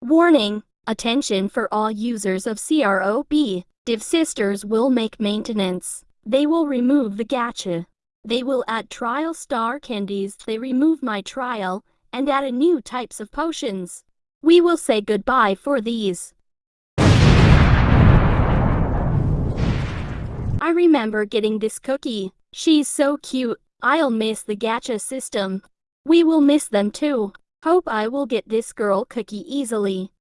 Warning, attention for all users of CROB. Devsisters will make maintenance. They will remove the gacha. They will add trial star candies. They remove my trial and add a new types of potions. We will say goodbye for these. I remember getting this cookie. She's so cute. I'll miss the gacha system. We will miss them too. Hope I will get this girl cookie easily.